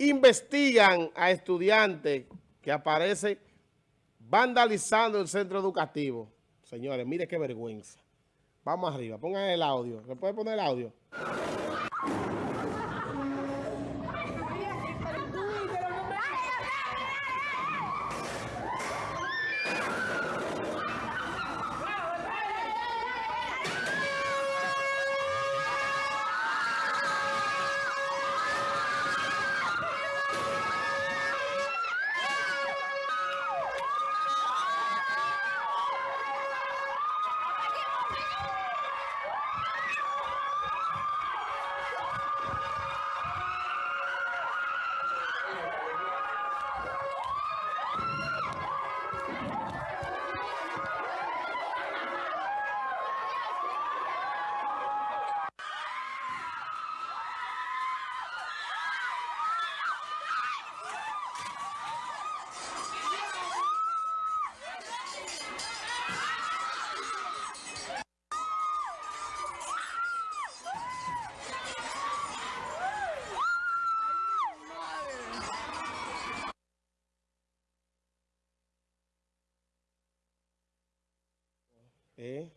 investigan a estudiantes que aparecen vandalizando el centro educativo. Señores, mire qué vergüenza. Vamos arriba, pongan el audio. ¿Se puede poner el audio?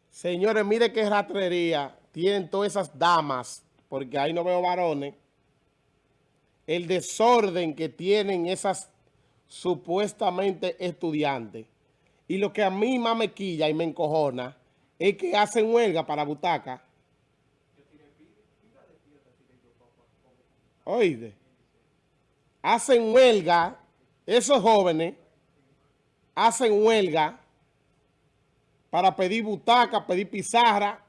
Señores, mire qué ratrería tienen todas esas damas, porque ahí no veo varones. El desorden que tienen esas supuestamente estudiantes. Y lo que a mí más me quilla y me encojona es que hacen huelga para butaca. Oíste. Hacen huelga, esos jóvenes hacen huelga para pedir butaca, pedir pizarra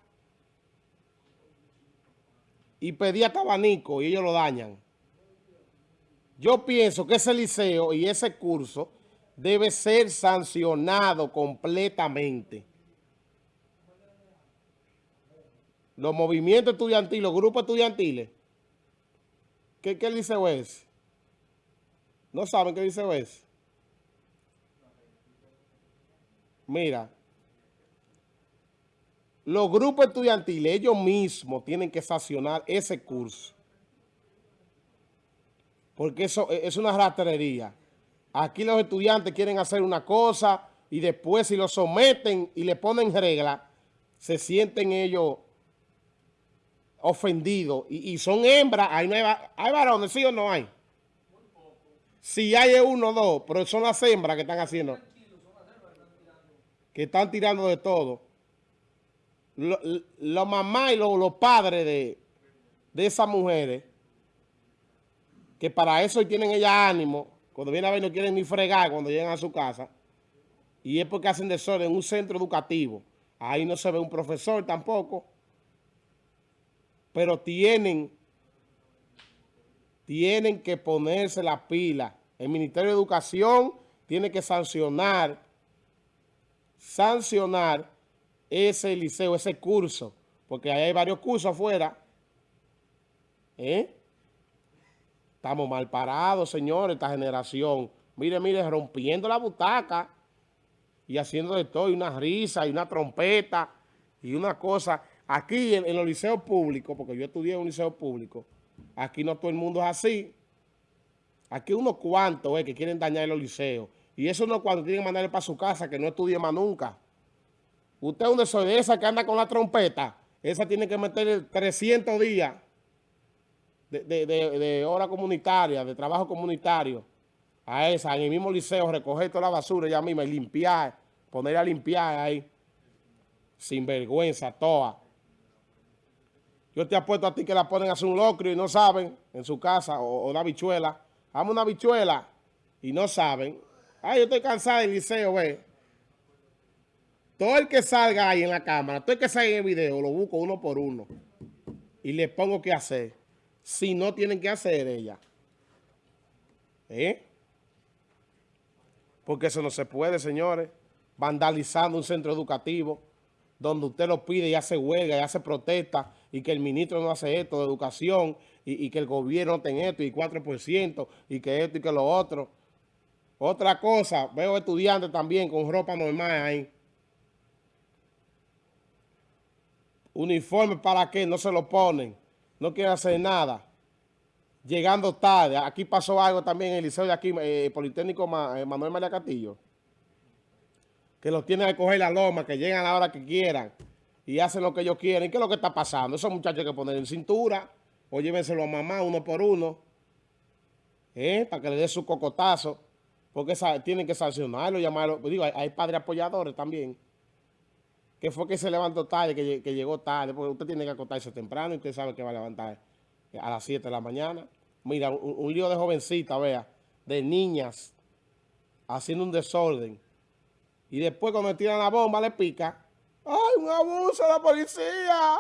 y pedir hasta abanico y ellos lo dañan. Yo pienso que ese liceo y ese curso debe ser sancionado completamente. Los movimientos estudiantiles, los grupos estudiantiles, ¿qué, qué liceo es? ¿No saben qué liceo es? Mira, los grupos estudiantiles, ellos mismos tienen que sancionar ese curso. Porque eso es una rastrería. Aquí los estudiantes quieren hacer una cosa y después si lo someten y le ponen regla, se sienten ellos ofendidos. Y, son hembras, ahí no hay, hay varones, ¿sí o no hay? Si hay uno o dos, pero son las hembras que están haciendo. Que están tirando de todo los lo mamás y los padres de, de esas mujeres, que para eso tienen ella ánimo, cuando vienen a ver no quieren ni fregar cuando llegan a su casa, y es porque hacen desorden en un centro educativo. Ahí no se ve un profesor tampoco, pero tienen, tienen que ponerse la pila. El Ministerio de Educación tiene que sancionar, sancionar ese liceo, ese curso, porque hay varios cursos afuera. ¿Eh? Estamos mal parados, señores, esta generación. Mire, mire, rompiendo la butaca y haciendo de todo, y una risa, y una trompeta, y una cosa. Aquí en, los liceos públicos, porque yo estudié en un liceo público, aquí no todo el mundo es así. Aquí unos cuantos eh, que quieren dañar los liceos. Y eso no cuando tienen que mandarle para su casa, que no estudie más nunca. Usted es una de esa que anda con la trompeta, esa tiene que meter 300 días de, hora comunitaria, de trabajo comunitario. A esa, en el mismo liceo, recoger toda la basura ella misma y limpiar, poner a limpiar ahí. Sin vergüenza, toda. Yo te apuesto a ti que la ponen a hacer un locrio y no saben en su casa, o, una bichuela. Haz una bichuela y no saben. Ay, yo estoy cansada del liceo, ve. Todo el que salga ahí en la cámara, todo el que salga en el video, lo busco uno por uno. Y le pongo qué hacer. Si no tienen que hacer ella. ¿Eh? Porque eso no se puede, señores. Vandalizando un centro educativo donde usted lo pide y hace huelga y hace protesta y que el ministro no hace esto de educación y, que el gobierno no tenga esto y 4% y que esto y que lo otro. Otra cosa, veo estudiantes también con ropa normal ahí. Uniforme para qué, no se lo ponen. No quieren hacer nada. llegando tarde. Aquí pasó algo también en el liceo de aquí, eh, Politécnico eh, Manuel María Castillo, que los tienen que coger la loma, que llegan a la hora que quieran y hacen lo que ellos quieren. ¿Qué es lo que está pasando? Esos muchachos hay que poner en cintura o llévenselo a mamá uno por uno, ¿eh? para que le dé su cocotazo, porque tienen que sancionarlo, llamarlo. Digo, hay, padres apoyadores también, que fue que se levantó tarde, que, llegó tarde, porque usted tiene que acostarse temprano y usted sabe que va a levantar a las 7 de la mañana. Mira, un, lío de jovencita, vea, de niñas, haciendo un desorden. Y después cuando tiran la bomba le pica. ¡Ay, un abuso de la policía!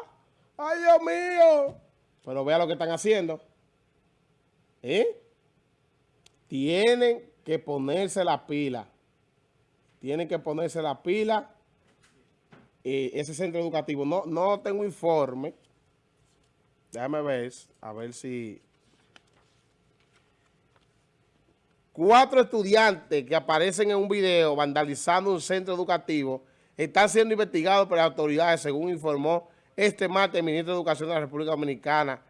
¡Ay, Dios mío! Pero vea lo que están haciendo. ¿Eh? Tienen que ponerse la pila. Tienen que ponerse la pila. Eh, ese centro educativo. No, no tengo informe. Déjame ver, a ver si... Cuatro estudiantes que aparecen en un video vandalizando un centro educativo están siendo investigados por las autoridades, según informó este martes el ministro de Educación de la República Dominicana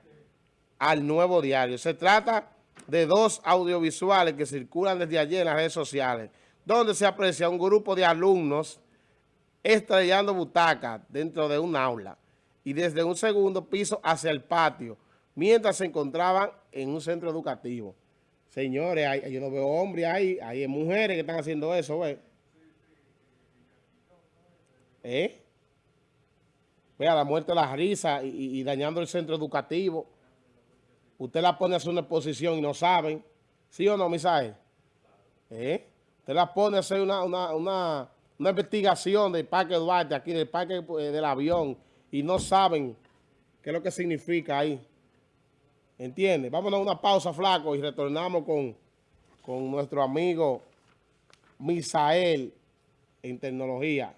al Nuevo Diario. Se trata de dos audiovisuales que circulan desde ayer en las redes sociales, donde se aprecia un grupo de alumnos estrellando butacas dentro de un aula y desde un segundo piso hacia el patio, mientras se encontraban en un centro educativo. Señores, yo no veo hombres ahí, hay mujeres que están haciendo eso, ¿ves? ¿Eh? Vea, la muerte de la risa y, dañando el centro educativo. Usted la pone a hacer una exposición y no saben. ¿Sí o no, Misael? ¿Eh? Usted la pone a hacer una, una, investigación del Parque Duarte, aquí del Parque eh, del Avión, y no saben qué es lo que significa ahí. ¿Entiende? Vámonos a una pausa, flaco, y retornamos con, con nuestro amigo Misael en tecnología.